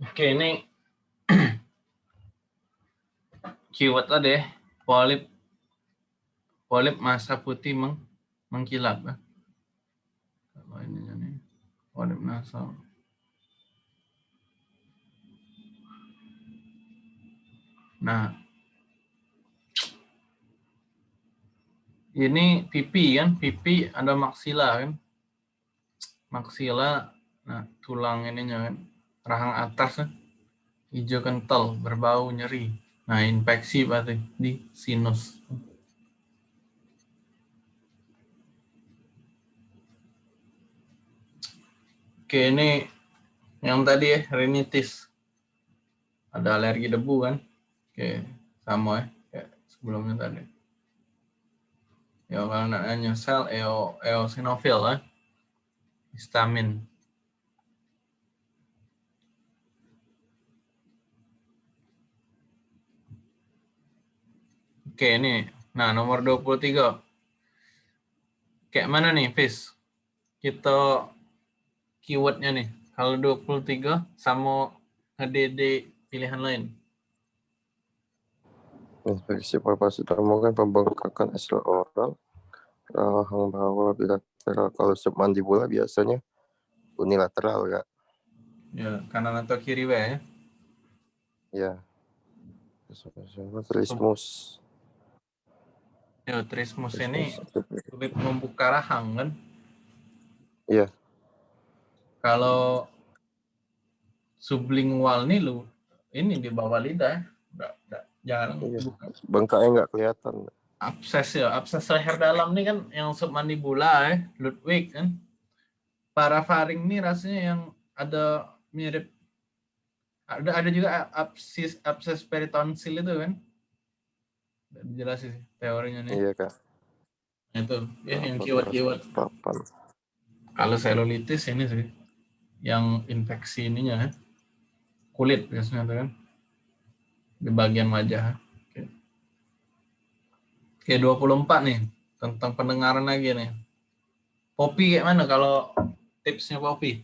Oke, ini keyword tadi ya. Polip polip masa putih meng, mengkilap ya. Kalau ini nih polip nasal. Nah, ini pipi kan, pipi ada maksila kan. Maksila, nah tulang ininya kan, rahang atas kan, hijau kental, berbau nyeri. Nah, infeksi berarti di sinus. Oke, ini yang tadi ya, rinitis. Ada alergi debu kan. Oke, sama ya, kayak sebelumnya tadi. Ya, kalau nanya sel eo, eosinofil ya. Histamin. Oke, ini. Nah, nomor 23. Kayak mana nih, Fis? Kita keywordnya nih. Kalau 23 sama nge pilihan lain. Infeksi paru-paru ditemukan pembengkakan sel oral, rahang bawah bilateral. Kalau submandibula biasanya unilateral ya. Ya, kanan atau kiri ya? Ya. Trismus. Ya, trismus ini sulit membuka rahang kan? Iya. Kalau sublingual nih lu ini di bawah lidah, enggak, enggak jarang iya. bengkaknya nggak kelihatan. Abses ya. Abses leher dalam nih kan yang submandibula ya Ludwig kan? Parafaring nih rasanya yang ada mirip. Ada ada juga absis abses peritonsil itu kan jelas sih teorinya nih iya kak nah, itu ya yang keyword keyword kalau selulitis ini sih yang infeksi ininya ya kulit biasanya tuh kan di bagian wajah. Oke. Oke, 24 nih tentang pendengaran lagi nih. Popi kayak mana kalau tipsnya Popi?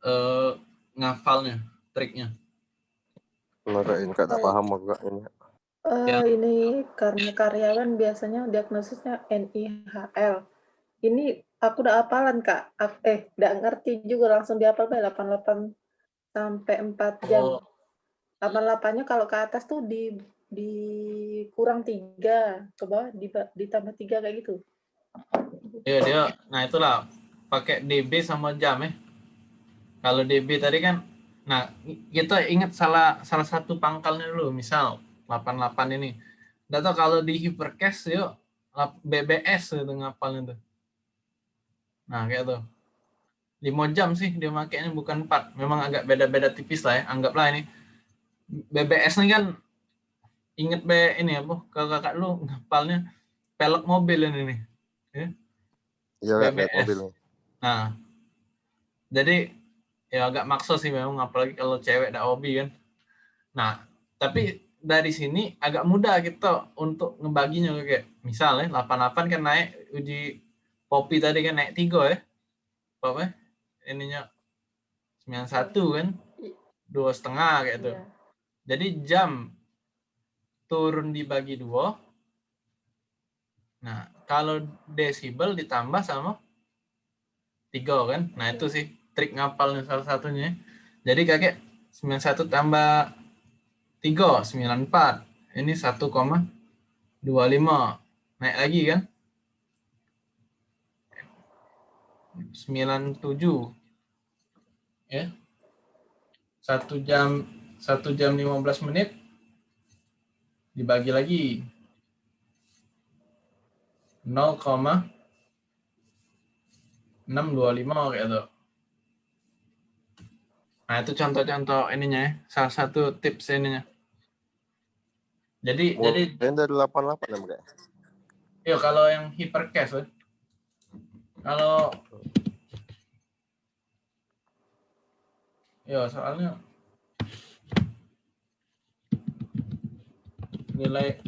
Eh, ngafalnya, triknya. Marahin kak tak paham aku kak ini. Uh, ya. Ini karena karyawan biasanya diagnosisnya NIHL. Ini aku udah hafalan kak. Eh, udah ngerti juga langsung dihafal 88 sampai 4 jam. Oh, 88-nya kalau ke atas tuh di di kurang tiga ke bawah di, ditambah tiga kayak gitu. Iya dia, nah itulah pakai DB sama jam ya. Kalau DB tadi kan, nah kita ingat salah salah satu pangkalnya dulu, misal 88 ini. Nggak tahu kalau di hypercast yuk BBS itu ngapalnya tuh. Nah kayak tuh. 5 jam sih dia makainya bukan 4. Memang agak beda-beda tipis lah ya. Anggaplah ini BBS ini kan inget be ini apa kalau kakak lu ngapalnya pelek mobil ini nih ya, ya BBS mobil nah jadi ya agak maksa sih memang apalagi kalau cewek ada hobi kan nah tapi dari sini agak mudah kita untuk ngebaginya kayak misalnya 88 kan naik uji kopi tadi kan naik tiga ya apa ininya 91 kan dua setengah kayak itu yeah. Jadi jam turun dibagi dua. Nah, kalau desibel ditambah sama tiga kan. Nah, itu sih trik ngapalnya salah satunya. Jadi kakek 91 tambah 3, 94. Ini 1,25. Naik lagi kan? 97. Ya. Satu jam satu jam 15 menit dibagi lagi 0,625 kayak itu. Nah, itu contoh-contoh ininya ya, salah satu tips ininya. Jadi oh, jadi dari 88 ya, Mbak? Iya, kalau yang hypercast, ya. Kalau Ya, soalnya nilai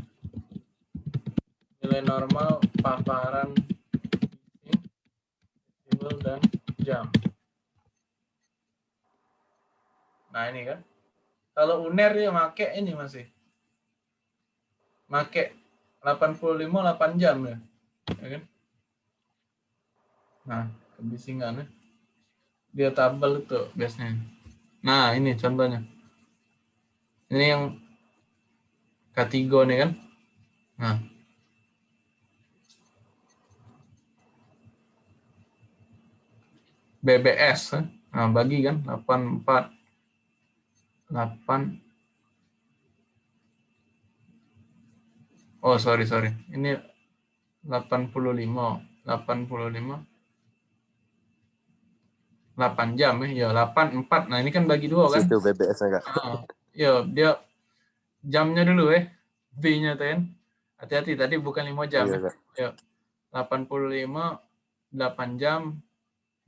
nilai normal paparan desibel dan jam. Nah ini kan. Kalau UNER dia make ini masih. Make 85 8 jam ya. ya kan? Nah, kebisingan ya. Dia tabel itu biasanya. Nah, ini contohnya. Ini yang K3 nih kan. Nah. BBS. Nah, bagi kan 84 8 Oh, sorry, sorry. Ini 85, 85 8 jam ya. Ya, 8 4. Nah, ini kan bagi dua kan. Situ BBS-nya kak. Ah, ya, dia jamnya dulu eh. B-nya tuh kan. Hati-hati tadi bukan 5 jam. Iya ya. kak. 85 8 jam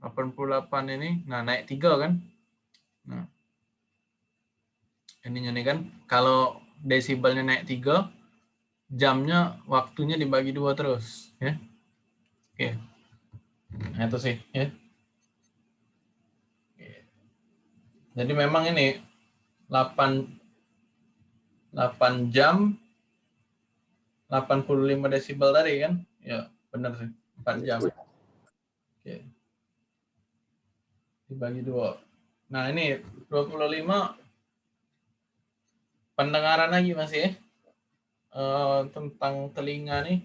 88 ini nah naik 3 kan nah ininya nih kan kalau desibelnya naik 3 jamnya waktunya dibagi dua terus ya. Oke. Nah itu sih ya. Jadi memang ini 8 8 jam 85 desibel tadi kan? Ya benar sih 4 jam. Oke. Dibagi dua. Nah ini 25 pendengaran lagi masih ya Eh, tentang telinga nih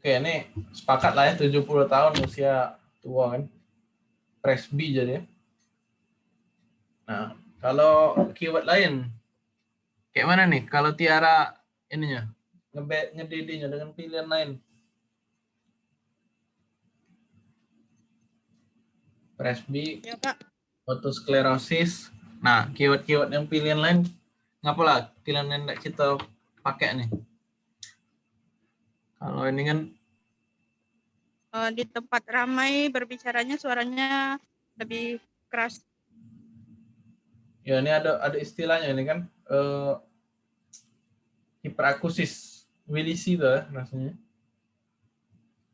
oke ini sepakat lah ya 70 tahun usia tua kan presby jadi ya. nah kalau keyword lain kayak mana nih kalau Tiara ininya ngedidinya dengan pilihan lain presby Ya, Pak. otosklerosis. Nah, keyword-keyword yang pilihan lain, ngapa lah pilihan yang kita pakai nih? Kalau ini kan, Eh, di tempat ramai berbicaranya suaranya lebih keras. ya ini ada ada istilahnya ini kan, eh, hiperakusis, WDC tuh ya rasanya.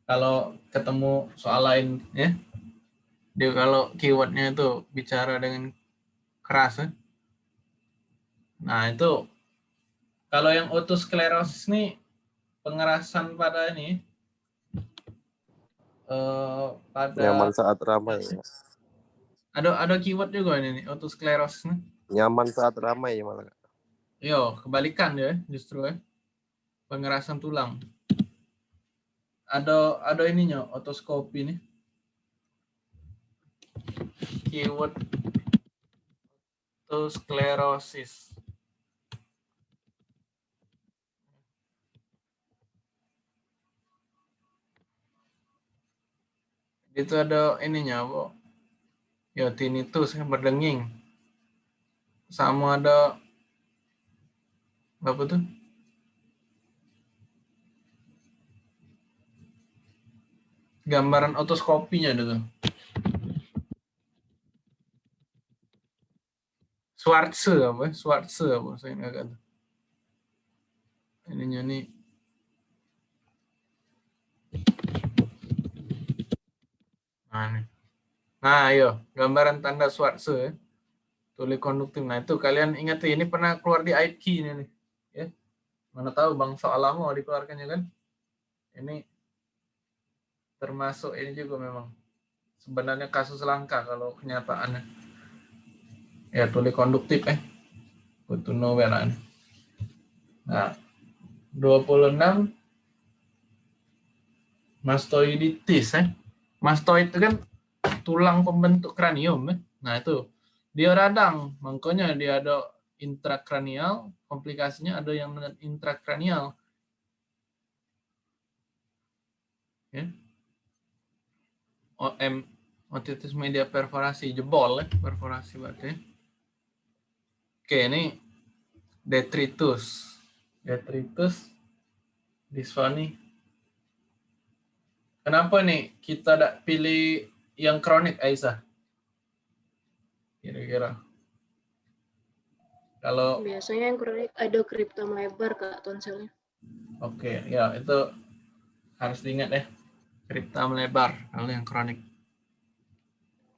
Kalau ketemu soal lain, ya, dia kalau keywordnya itu bicara dengan keras, ya. Nah itu kalau yang otosklerosis nih pengerasan pada ini eh pada Nyaman saat ramai. ya. ada ada keyword juga ini nih otosklerosis nih. Nyaman saat ramai ya malah. Yo kebalikan ya justru ya pengerasan tulang. Ada ada ininya otoskopi nih. Keyword otosklerosis. Itu ada ininya, Bu. Ya, tinnitus yang berdenging. Sama ada apa tuh? Gambaran otoskopinya tuh. Schwarze apa? Schwarze apa? Saya nggak tahu. Ininya nih. Nah. Nah, ayo, gambaran tanda Schwarze ya. Tuli konduktif. Nah, itu kalian ingat tuh, ini pernah keluar di IT ini nih. Ya. Mana tahu Bang soal lama dikeluarkannya kan. Ini termasuk ini juga memang sebenarnya kasus langka kalau kenyataannya. Ya, tuli konduktif eh. Butuh novelan. Nah, 26 mastoiditis eh. Mastoid itu kan tulang pembentuk kranium eh. Nah, itu dia radang, makanya dia ada intrakranial, komplikasinya ada yang intrakranial. Ya. OM otitis media perforasi jebol ya, perforasi berarti. Oke, ini detritus. Detritus disfoni. Kenapa nih kita tidak pilih yang kronik Aisyah? Kira-kira. Kalau Biasanya yang kronik ada kriptom lebar kak tonselnya. Oke, ya itu harus diingat ya. Kripta melebar kalau yang kronik.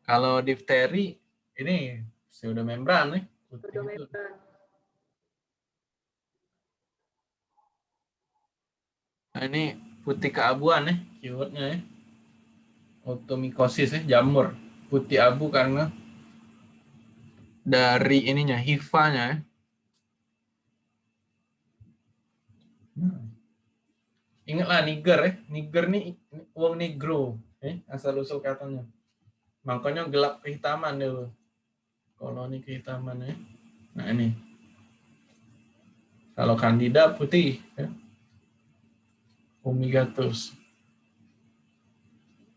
Kalau difteri ini pseudomembran nih. Putih itu. Pseudomembran. Nah, ini putih keabuan ya, keywordnya ya. Otomikosis ya, jamur. Putih abu karena dari ininya, hifanya ya. Ingatlah Niger ya, Niger nih uang negro, eh, asal usul katanya. Makanya gelap kehitaman dulu. Koloni kehitaman ya. Nah ini. Kalau kandida putih ya. Fumigatus.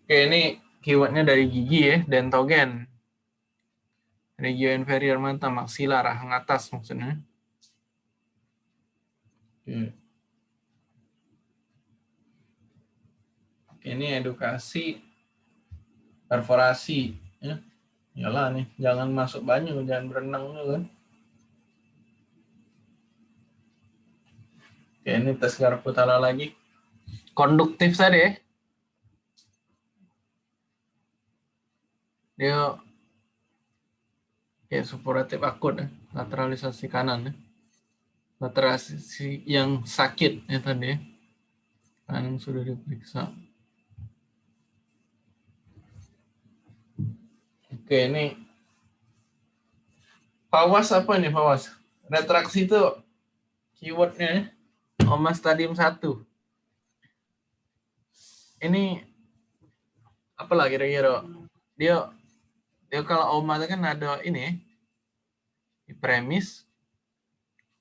Oke, ini keywordnya dari gigi ya, dentogen. Regio inferior mata, maksila, rahang atas maksudnya. Oke. Ini edukasi perforasi ya. Yalah nih, jangan masuk banyu, jangan berenang dulu kan. Oke, ini tes garap utara lagi. Konduktif tadi ya. Dia kayak supuratif akut ya. lateralisasi kanan ya. Lateralisasi yang sakit ya tadi ya. Kanan sudah diperiksa. Oke, ini Fawas apa nih Fawas? Retraksi itu keywordnya ya. Oma stadium 1. Ini apa lah kira-kira? Dia dia kalau Oma itu kan ada ini. Di premis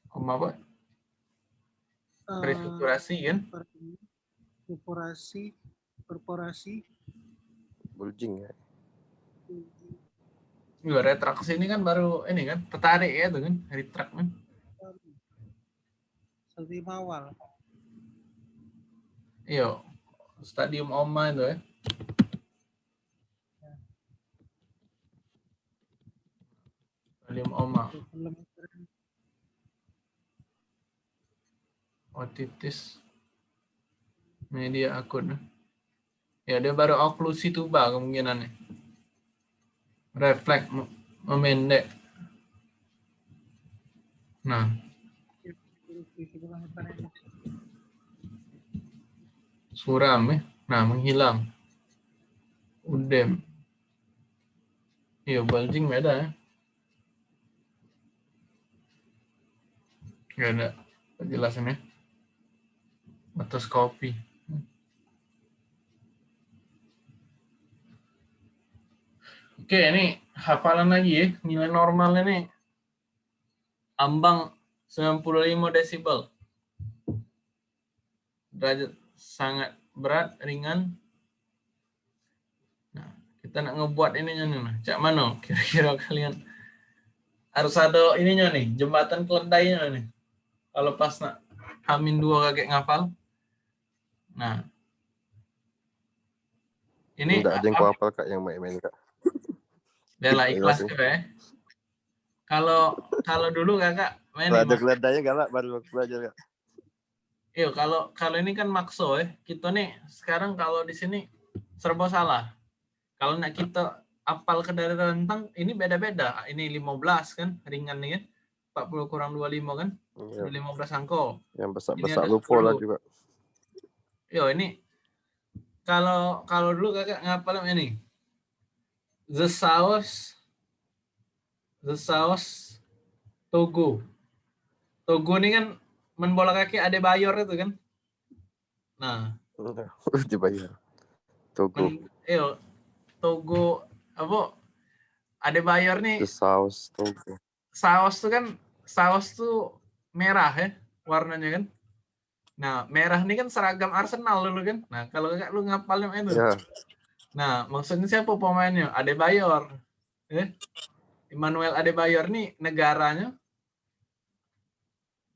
Oma apa? Restrukturasi kan? korporasi korporasi Bulging ya. Juga retraksi ini kan baru ini kan tertarik ya tuh kan retract kan. stadium awal Iya. Stadium Oma itu ya. Stadium Oma. otitis media akut ya dia baru oklusi tuba kemungkinannya refleks mem- memendek nah suram ya nah menghilang udem iya bulging beda ya Gak ada penjelasannya atas kopi. Oke, ini hafalan lagi ya. Nilai normalnya nih ambang 95 desibel. Derajat sangat berat, ringan. Nah, kita nak ngebuat ininya nih. Nah. Cak mana kira-kira kalian harus ada ininya nih, jembatan keledainya nih. Kalau pas nak Hamin dua kakek ngafal. Nah. Ini Enggak ada yang apa- kak yang main-main kak. Bela ikhlas juga ya. Kalau kalau dulu kakak main ada keledainya galak baru belajar kak. Iya, kalau kalau ini kan makso ya. Kita nih sekarang kalau di sini serba salah. Kalau nak kita apal ke dari rentang ini beda-beda. Ini 15 kan ringan nih kan. 40 kurang 25 kan. Iya, Ini 15 angko. yang besar-besar lupa lah 10. juga. Yo ini kalau kalau dulu kakak ngapalin ini. The sauce The sauce Togo. Togo ini kan main bola kaki ada Bayor itu kan. Nah, Dibayar. Togo. men, iyo, Togo apa ada Bayor nih The sauce Togo. saus tuh kan saus tuh merah ya warnanya kan. Nah, merah ini kan seragam Arsenal dulu kan. Nah, kalau kakak lu ngapalin itu. Ya, Nah, maksudnya siapa pemainnya? Adebayor. Eh? Emmanuel Adebayor nih negaranya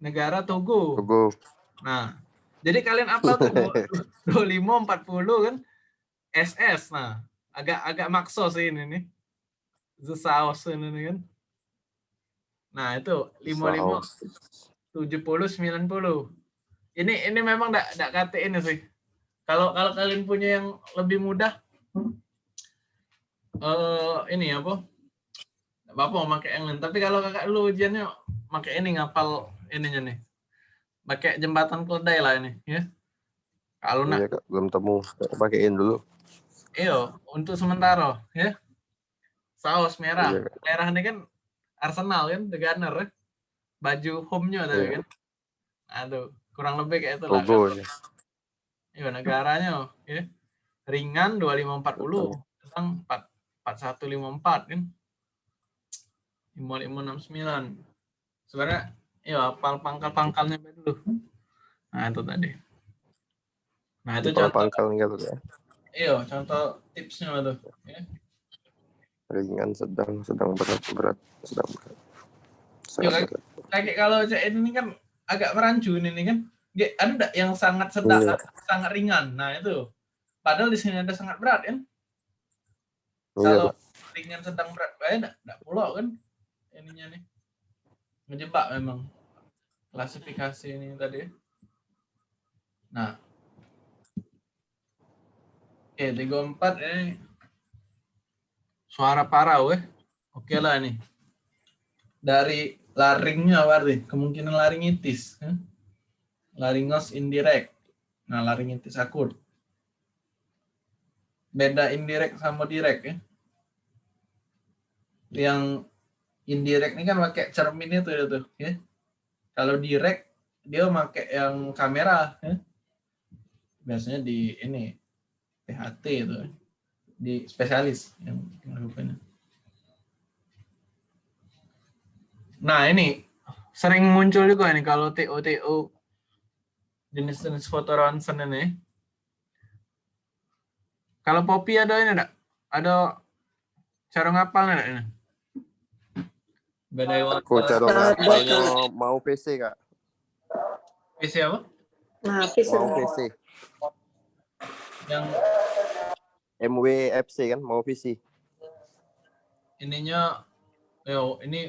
negara Togo. Togo. Nah, jadi kalian apa tuh 25 40 kan SS. Nah, agak agak makso sih ini nih. The Sauce ini nih kan. Nah, itu 55 Saus. 70 90. Ini ini memang enggak enggak kata ini sih. Kalau kalau kalian punya yang lebih mudah eh ini apa? Bapak mau pakai yang lain. Tapi kalau kakak dulu ujiannya pakai ini ngapal ininya nih. Pakai jembatan keledai lah ini, ya. Kalau nak Iya belum temu. Pakein dulu. Iyo, untuk sementara ya. Saus merah. Iya. Merah ini kan Arsenal kan, The Gunner ya. Baju home-nya tadi Iya. kan. Aduh, kurang lebih kayak itu lah. Logonya. Iya, negaranya ya. Ringan 2540, sedang 4 4154 kan. 5569. Sebenarnya ya pangkal-pangkalnya dulu. Nah, itu tadi. Nah, itu Kalau contoh pangkal gitu ya. iya, contoh tipsnya tuh. Ya. Ringan, sedang, sedang berat, berat, sedang berat. Iya, kayak kalau CN ini kan agak merancu ini kan. Dia ada yang sangat sedang, Iya. sangat ringan. Nah itu. Padahal di sini ada sangat berat kan. Iya Kalau ringan sedang berat, eh enggak, enggak pulau kan ininya nih. Ngejebak memang klasifikasi ini tadi. Nah. Oke, 34 ini suara parah weh. Oke lah nih. Dari laringnya berarti kemungkinan laringitis. eh. Laringos indirect. Nah, laringitis akut. Beda indirect sama direct ya. Yang indirect ini kan pakai cermin itu ya tuh, ya. Kalau direct dia pakai yang kamera ya. Biasanya di ini THT itu di spesialis yang melakukannya. Nah ini sering muncul juga nih kalau TO-TO jenis-jenis foto ronsen ini. Kalau Poppy ada ini enggak? Ada cara ngapal enggak ini? Badai cara Ada, ngapalnya mau PC kak. PC apa? Nah, bisa Mau PC. Yang MWFC kan, mau PC. ininya yo ini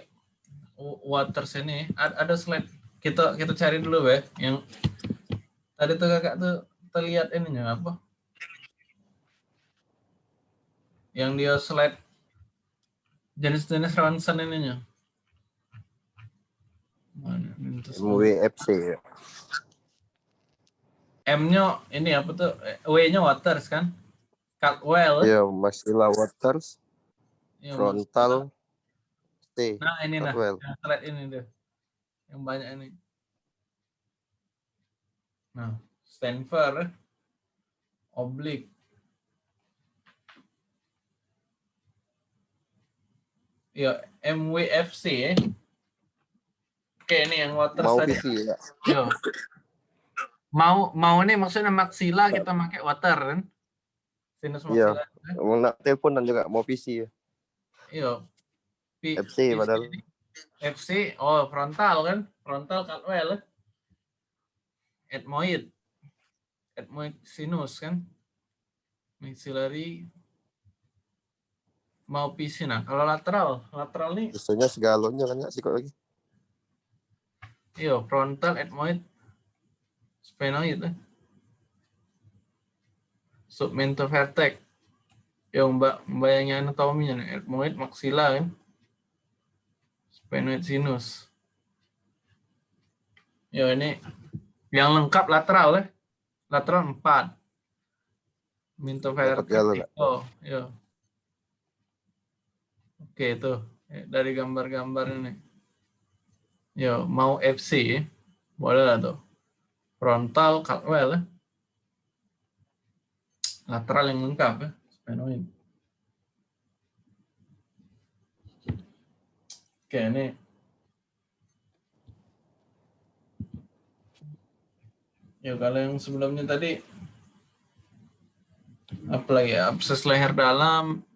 w- water sini ada, ada slide kita kita cari dulu ya yang tadi tuh kakak tuh terlihat ininya apa yang dia slide jenis-jenis ronsen ininya MWFC ya. M-nya ini apa tuh Eh, W-nya waters kan Caldwell Iya, Maxilla Waters, Iya, frontal, T. Nah ini nah, Caldwell. yang slide ini tuh, yang banyak ini. Nah, Stanford, oblique. Ya, MWFC ya. Oke, ini yang water Mau tadi. PC ya. Yo. Mau mau nih maksudnya maxilla kita pakai water kan? Sinus Iya. maxilla. Mau nak telepon dan juga mau PC ya. Iya. FC PC. padahal. FC, oh frontal kan? Frontal Caldwell. Ethmoid. Ethmoid sinus kan? Maxillary mau PC nah. Kalau lateral, lateral nih Biasanya segalonnya kan ya sikot lagi. Iya frontal ethmoid sphenoid eh. Submentovertex. Yang mbak bayangin anatominya nih, ethmoid maxilla kan? Sphenoid sinus. Ya ini yang lengkap lateral ya. Lateral 4. Mintovertex. Dapat galon, Kak. Oh, ya. Oke, itu Eh, dari gambar-gambar ini. Yo, mau FC, boleh lah tuh. Frontal, Caldwell ya. Lateral yang lengkap ya. Sphenoid. Oke, ini Ya kalau yang sebelumnya tadi apa lagi ya? Abses leher dalam,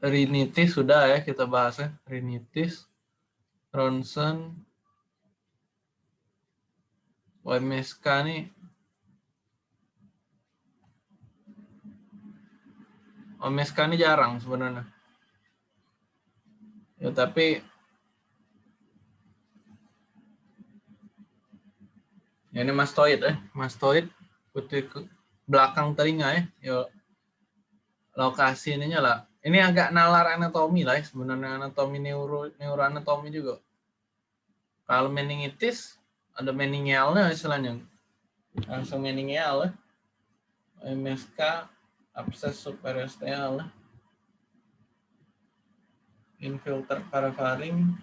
rinitis sudah ya kita bahas ya. Rinitis, ronsen, OMSK nih. OMSK ini jarang sebenarnya. Ya tapi Ya, ini mastoid eh, mastoid putih ke belakang telinga ya. Yo lokasi ininya lah ini agak nalar anatomi lah ya, sebenarnya anatomi neuro neuroanatomi juga. Kalau meningitis ada meningialnya istilahnya. Langsung meningial. MSK abses superosteal. Infilter parafaring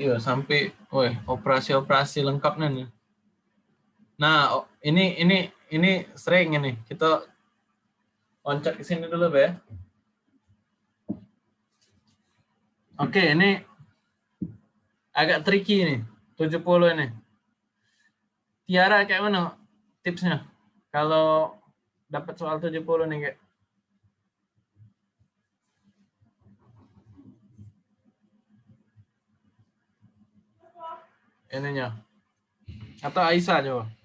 Iya, sampai woi, operasi-operasi lengkapnya nih. Nah, ini ini ini sering ini. Kita loncat ke sini dulu, Be. Oke, ini agak tricky nih. 70 ini. Tiara kayak mana tipsnya? Kalau dapat soal 70 nih kayak ininya. Atau Aisyah coba.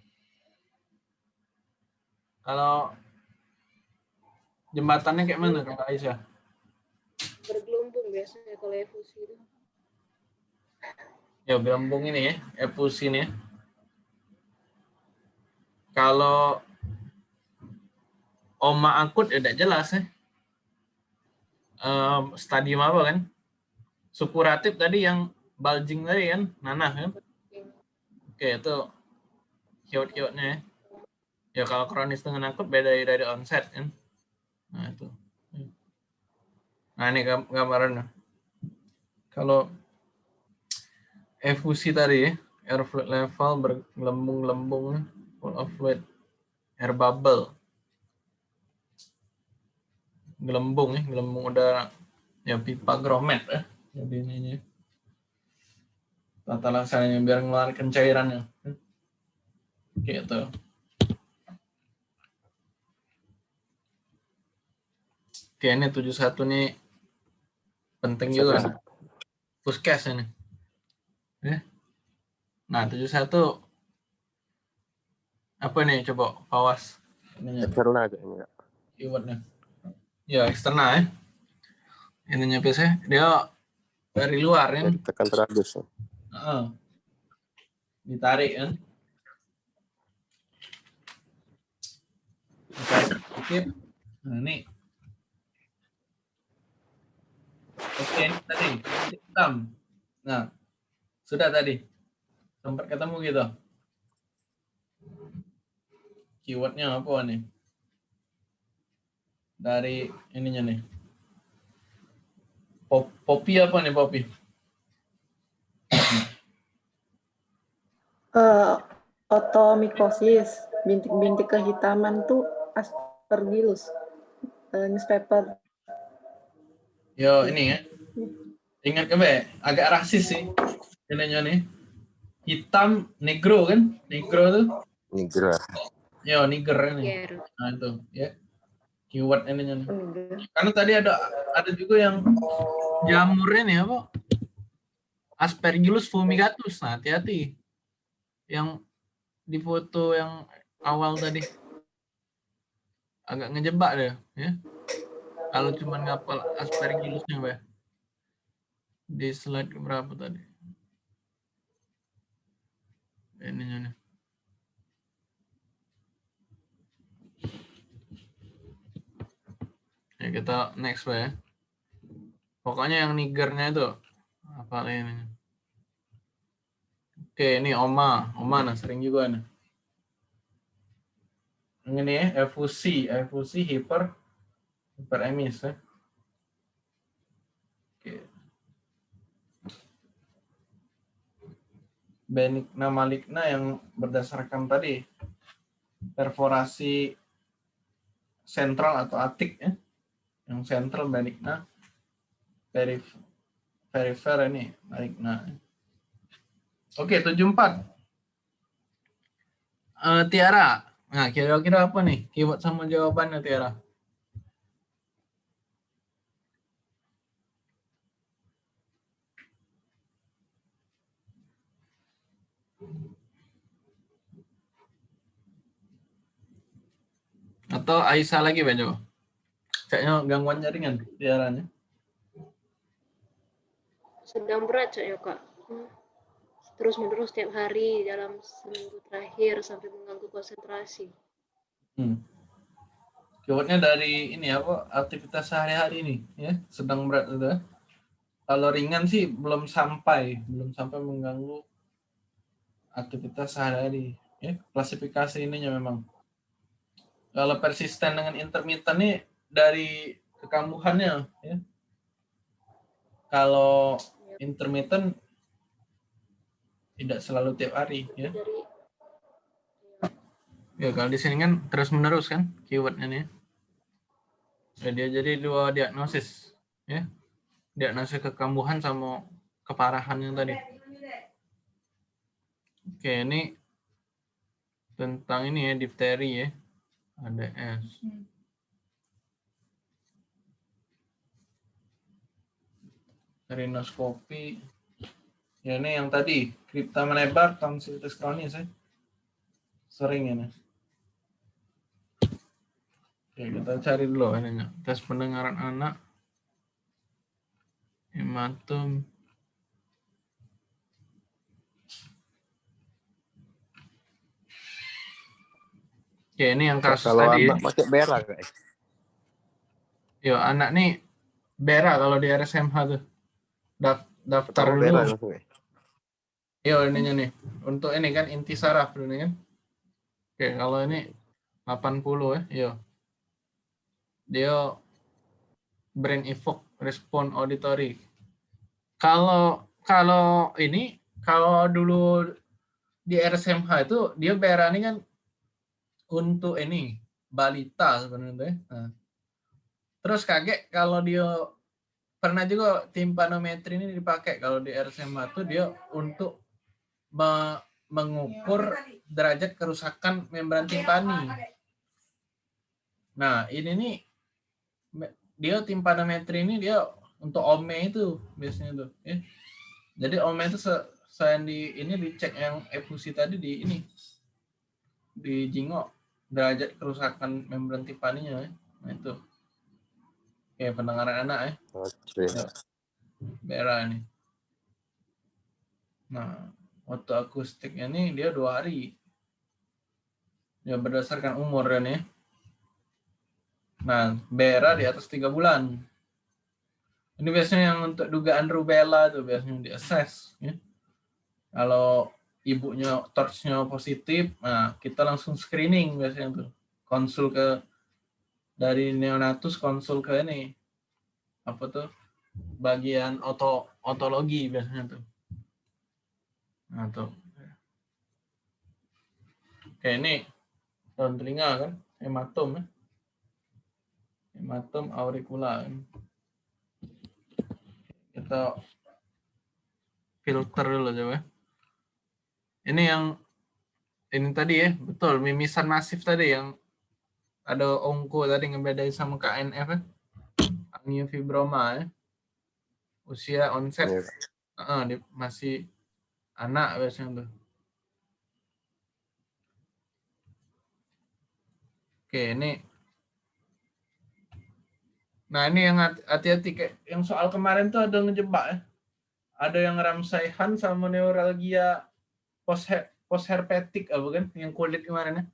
Kalau jembatannya kayak mana kalau Aisyah? Bergelombang biasanya kalau efusi itu. Ya, gelembung ini ya, efusi ini ya. Kalau oma akut ya tidak jelas ya. Em, stadium apa kan? Supuratif tadi yang bulging tadi kan, nanah kan? Oke, itu kiot-kiotnya ya. Ya kalau kronis dengan akut beda dari onset kan. Nah itu. Nah ini gam- gambarannya. Kalau efusi tadi ya, air fluid level bergelembung-gelembung, full of fluid, air bubble. Gelembung ya, gelembung udara. Ya pipa gromet ya. Jadi ini tata laksananya biar ngeluarkan cairannya. Gitu. Oke, ini 71 nih penting juga. nih. Puskes ini. Ya. Nah, 71 apa nih coba Fawas ininya Eksternal aja ini ya. keywordnya. Ya, eksternal ya. Ininya biasanya dia dari luar ya. Tekan radius. ya. Heeh. Ditarik kan. Ditarik sedikit. Nah, ini. Oke, ini tadi. Hitam. Nah, sudah tadi. Sempat ketemu gitu. Keywordnya apa nih? Dari ininya nih. Pop, popi apa nih popi? Eh, otomikosis, bintik-bintik kehitaman tuh aspergillus, eh, newspaper. Yo ini ya. Ingat ke Be? agak rasis sih. Ininya nih. Hitam negro kan? Negro tuh. Nigra. Yo niger ini. Ger. Nah itu ya. Keyword ininya nih. Karena tadi ada ada juga yang jamurnya nih apa? Aspergillus fumigatus. Nah, hati-hati. Yang di foto yang awal tadi. Agak ngejebak deh, ya. Kalau cuma ngapal aspergillusnya, Mbak. Di slide berapa tadi? Ininya nih. Ya kita next Pak, ya. Pokoknya yang nigernya itu apa ini? Oke, ini Oma, Oma nah sering juga nih. Ini ya, efusi, efusi hiper hiperemis ya. Oke. Benigna maligna yang berdasarkan tadi perforasi sentral atau atik ya. Yang sentral benigna perif perifer ini maligna. Oke 74 Eh Tiara. Nah kira-kira apa nih? Keyword sama jawabannya Tiara atau Aisyah lagi Pak coba kayaknya gangguan jaringan Tiaranya Sedang berat saya kak. Terus menerus setiap hari dalam seminggu terakhir sampai mengganggu konsentrasi. Hmm. Keywordnya dari ini apa aktivitas sehari-hari ini ya sedang berat itu. ya. Kalau ringan sih belum sampai belum sampai mengganggu aktivitas sehari-hari ya klasifikasi ininya memang. Kalau persisten dengan intermittent nih dari kekambuhannya ya. Kalau intermittent tidak selalu tiap hari ya. Dari Ya kalau di sini kan terus menerus kan keywordnya nih. Ya, dia jadi dua diagnosis ya. Diagnosis kekambuhan sama keparahan yang tadi. Oke, ini tentang ini ya difteri ya. Ada S. Rinoskopi. Ya ini yang tadi kripta melebar tonsillitis kronis ya. Sering ini. Oke, kita cari dulu ininya. Tes pendengaran anak. Hematum. Oke, ini yang kasus Kalau tadi. anak pakai berak guys. Yo, anak nih Bera kalau di RSMH tuh. Daf- daftar dulu. langsung guys. Yo, ininya nih. Untuk ini kan inti saraf dulu nih kan. Oke, kalau ini 80 ya. Yo. Dia brain evoke respon auditory. Kalau kalau ini kalau dulu di RSMH itu dia Bera ini kan untuk ini balita sebenarnya. Nah, Terus kaget kalau dia pernah juga timpanometri ini dipakai kalau di RSMA itu dia untuk me- mengukur derajat kerusakan membran timpani. Nah, ini nih dia timpanometri ini dia untuk OME itu biasanya tuh, ya. Jadi OME itu se- saya di ini dicek yang efusi tadi di ini di jingok derajat kerusakan membran timpaninya ya. Nah, itu. Oke, pendengaran anak ya. Oke. Bera ini. Nah, waktu akustiknya ini dia dua hari. Ya berdasarkan umur kan ya. Nah, Bera di atas tiga bulan. Ini biasanya yang untuk dugaan rubella tuh biasanya di assess. Ya. Kalau ibunya torchnya positif, nah kita langsung screening biasanya tuh. Konsul ke dari neonatus konsul ke ini apa tuh bagian oto otologi biasanya tuh. Nah, tuh. Oke, ini daun telinga kan, hematom ya. Hematom auricula. kan. Kita filter dulu coba. Ini yang ini tadi ya, betul, mimisan masif tadi yang ada ongko tadi ngebedain sama KNF ya. Angiofibroma ya. Usia onset Iya. Heeh, dia masih anak biasanya tuh. Oke, ini. Nah, ini yang hati- hati-hati kayak yang soal kemarin tuh ada ngejebak ya. Ada yang Ramsay-Han sama neuralgia post post herpetik apa kan yang kulit kemarin ya.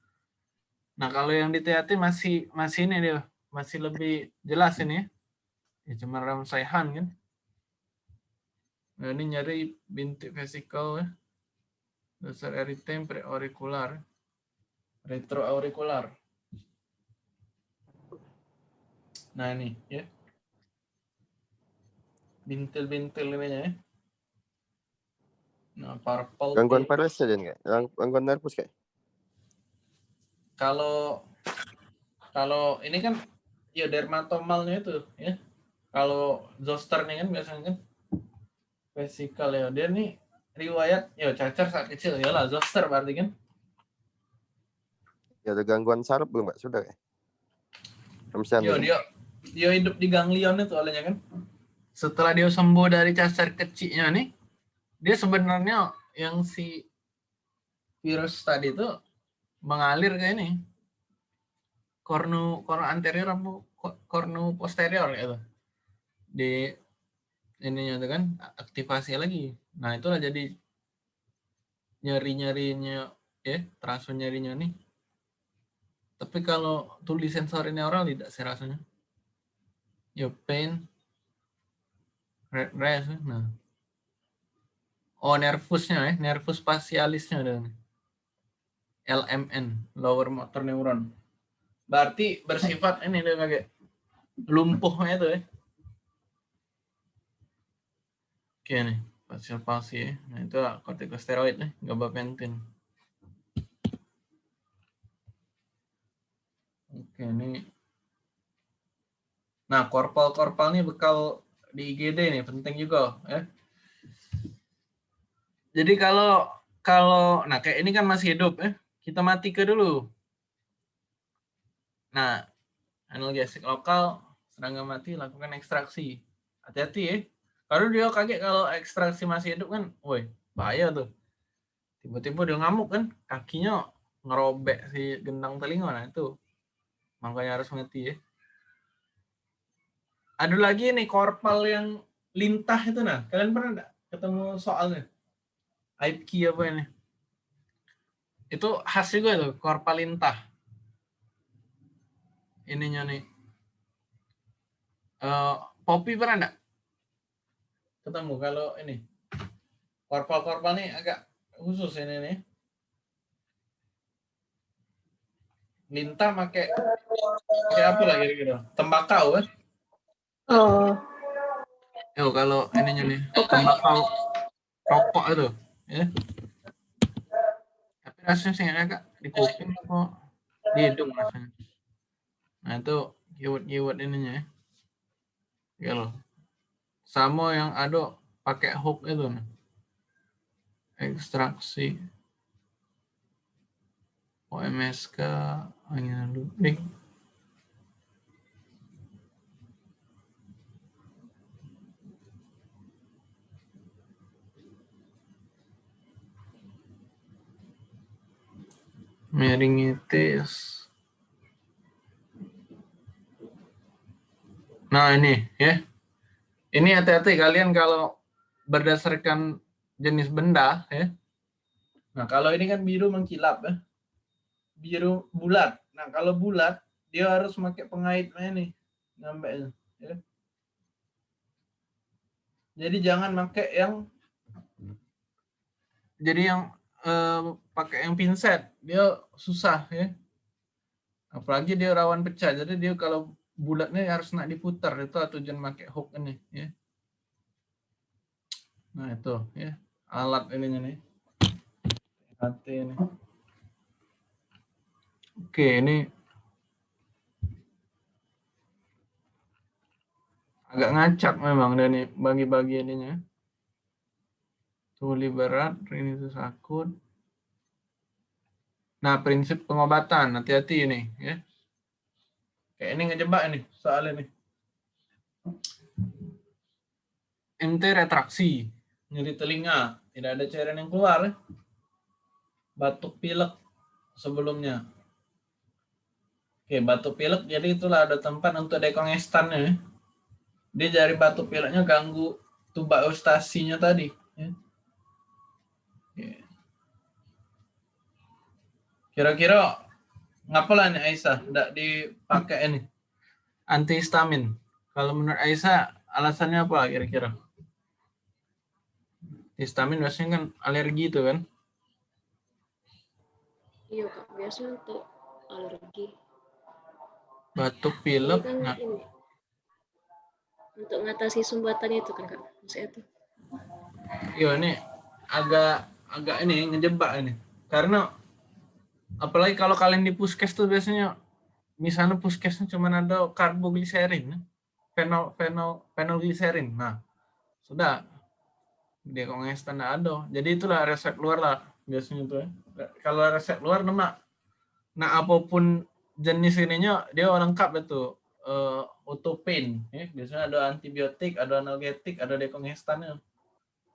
Nah, kalau yang di THT masih masih ini dia, masih lebih jelas ini ya. Ya cuma Ramsay-Han kan. Nah, ini nyari bintik vesikel ya. Dasar eritem preaurikular. Retroaurikular. Nah, ini ya. Bintil-bintil ini ya. Nah, purple. Gangguan tip. pares aja nggak? Gang- Gangguan nervus kayak? kalau kalau ini kan ya dermatomalnya itu ya kalau zoster nih kan biasanya kan vesikel ya dia nih riwayat ya cacar saat kecil ya lah zoster berarti kan Ya ada gangguan saraf belum mbak? Sudah ya? Yo dia dia hidup di ganglion itu olehnya kan setelah dia sembuh dari cacar kecilnya nih dia sebenarnya yang si virus tadi itu mengalir ke ini kornu kornu anterior apa ko- kornu posterior gitu di ininya itu kan aktivasi lagi nah itulah jadi nyeri-nyerinya ya, terasa nyerinya nih. Tapi kalau tulis sensorinnya oral tidak sih rasanya. Ya pain, red rash, nah. Oh nervusnya ya, nervus facialisnya ada. LMN, lower motor neuron. Berarti bersifat ini dia kayak lumpuhnya itu ya. Oke nih, facial palsy ya. Nah itu kortikosteroid nih, gabapentin. Oke nih. Nah korpal-korpal nih bekal di IGD nih penting juga ya. Jadi kalau kalau nah kayak ini kan masih hidup ya, kita mati ke dulu. Nah, analgesik lokal serangga mati lakukan ekstraksi. Hati-hati ya. Kalau dia kaget kalau ekstraksi masih hidup kan, woi bahaya tuh. Tiba-tiba dia ngamuk kan, kakinya ngerobek si gendang telinga nah itu. Makanya harus mati ya. Ada lagi nih korpal yang lintah itu nah. Kalian pernah ketemu soalnya? Aib key apa ini? Itu khas juga tuh, korpal lintah. Ininya nih. Eh, Poppy pernah enggak? Ketemu kalau ini. Korpal-korpal nih agak khusus ini nih. Lintah pakai pakai apa lagi kira-kira? Tembakau kan? Oh, Yo kalau ininya nih tembakau rokok itu, ya. Tapi rasanya sih agak di kuping apa di hidung rasanya. Nah itu keyword-keyword ininya ya. Gitu. Sama yang ada pakai hook itu nih. Ekstraksi. OMSK angin luring. Meningitis. Nah ini ya. Ini hati-hati kalian kalau berdasarkan jenis benda ya. Nah kalau ini kan biru mengkilap ya. Biru bulat. Nah kalau bulat dia harus pakai pengaitnya nih. Ngambeknya. Ya. Jadi jangan pakai yang jadi yang eh, pakai yang pinset dia susah ya. Apalagi dia rawan pecah. Jadi dia kalau bulatnya harus nak diputar itu tujuan pakai hook ini ya. Nah itu ya alat ininya nih. Hati ini. Oke ini agak ngacak memang dan bagi-bagi ininya. Tuli berat, rinitis akut. Nah prinsip pengobatan hati-hati ini ya. Kayak ini ngejebak ini soalnya nih. MT retraksi, nyeri telinga, tidak ada cairan yang keluar. ya. Batuk pilek sebelumnya. Oke, batuk pilek jadi itulah ada tempat untuk dekongestannya. ya. Dia dari batuk pileknya ganggu tuba eustasinya tadi. ya. Oke. Kira-kira ngapalah nih Aisyah? Tidak dipakai ini? Antihistamin. Kalau menurut Aisyah alasannya apa kira-kira? Histamin biasanya kan alergi itu kan? Iya kak, biasa untuk alergi. batuk pilek kan nah, ini. Untuk mengatasi sumbatan itu kan kak, maksudnya itu. iya ini agak agak ini ngejebak ini. Karena apalagi kalau kalian di puskes tuh biasanya misalnya puskesnya cuma ada karbogliserin fenol fenol fenolgliserin nah sudah. Dia kongestan ada jadi itulah resep luar lah biasanya tuh ya. kalau resep luar nama nah apa pun jenis ininya dia lengkap itu uh, autopain ya. Biasanya ada antibiotik ada analgetik ada dekongestannya.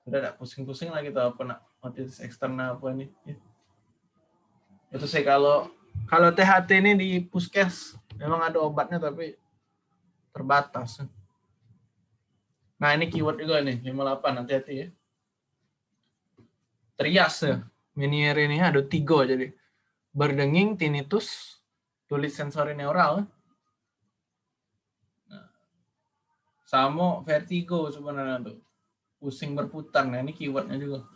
Udah tidak pusing-pusing lah gitu apa nak otitis eksternal apa ini ya. Itu sih kalau kalau THT ini di puskes memang ada obatnya tapi terbatas nah ini keyword juga nih 58 hati-hati ya trias ya Meniere ini ada tiga jadi berdenging, tinnitus, tulis sensori neural. Nah, sama vertigo sebenarnya tuh. Pusing berputar. Nah, ini keywordnya juga.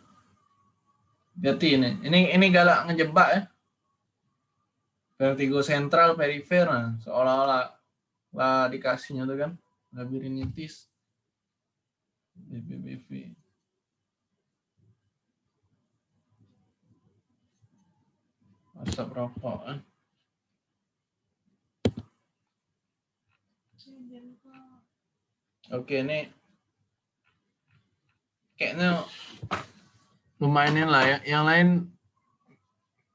Berarti ini. Ini ini galak ngejebak ya. Vertigo sentral, perifer. Nah, seolah-olah lah dikasihnya tuh kan. Labirinitis. BPBV. Asap rokok. Eh. Oke, ini kayaknya lumayan lah ya. Yang lain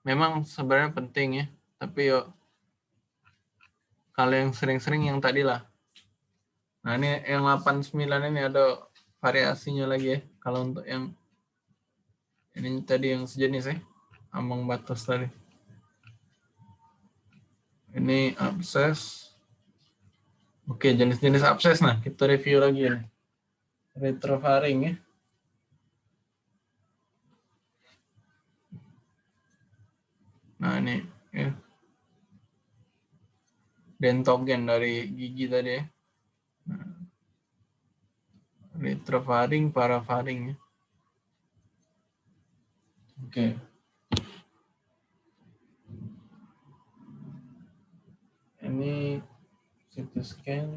memang sebenarnya penting ya. Tapi yuk kalau yang sering-sering yang tadi lah. Nah ini yang 89 ini ada variasinya lagi ya. Kalau untuk yang ini tadi yang sejenis ya. Ambang batas tadi. Ini abses. Oke, jenis-jenis abses. Nah, kita review lagi ini. Retrofaring ya. Nah, ini ya. Dentogen dari gigi tadi ya. Nah. Retrofaring, parafaring ya. Oke. Ini CT scan.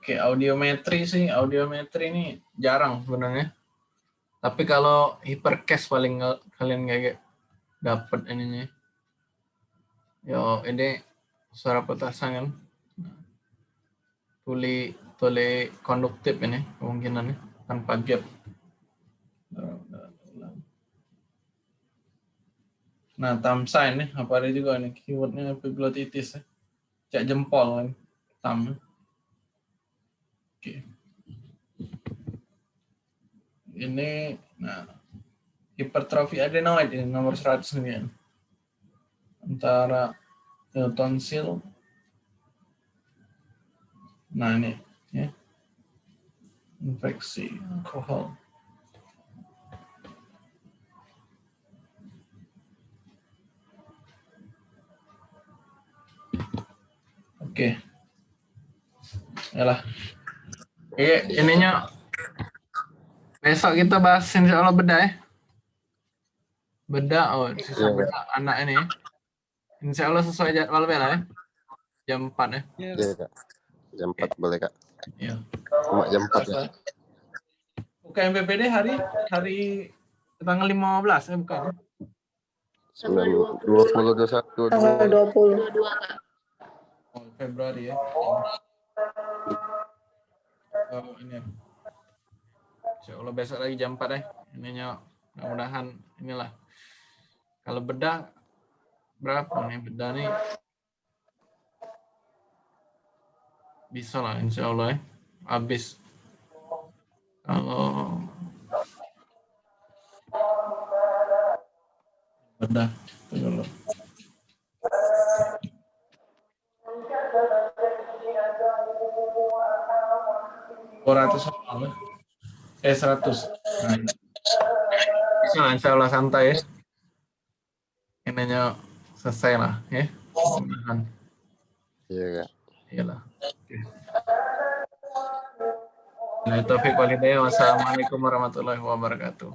Oke, audiometri sih, audiometri ini jarang sebenarnya. Tapi kalau hipercast paling kalian nggak dapat ininya. Yo, ini suara petasan kan. Tuli tuli konduktif ini kemungkinannya tanpa gap. Nah, thumb sign nih, apa ada juga nih keywordnya epiglottitis ya. Cek jempol kan, thumb. Oke. Ini, nah, hipertrofi adenoid ini nomor 100 nih kan. Antara tonsil. Nah ini, ya. Infeksi alkohol. Oke. Yalah. Iya, ininya besok kita bahas insya Allah beda ya. Beda, oh sisa Iya. beda anak ini. ya. Insya Allah sesuai jadwal bela ya. Jam 4 ya. Ya, Iya, Kak. Jam 4 boleh, Kak. Iya. Cuma jam 4 ya. UKM BPD hari hari tanggal 15 ya bukan? Tanggal 20, 21, Tanggal 20. 22 kak. Oh, Februari ya. Oh, ini. Insya Allah besok lagi jam 4 ya. Ininya mudah-mudahan inilah. Kalau bedah berapa nih bedah nih? Bisa lah insya Allah ya. Habis. Kalau bedah. Dulu. Dua ratus eh seratus. Nah, bisa lah, insya Allah santai ya. Ininya selesai lah ya. Mudah-mudahan. Iya, Kak. Iyalah. Nah, Taufik Walidaya. Wassalamualaikum warahmatullahi wabarakatuh.